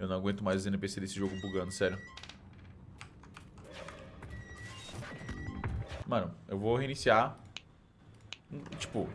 Eu não aguento mais os NPC desse jogo bugando, sério. Mano, eu vou reiniciar. Tipo,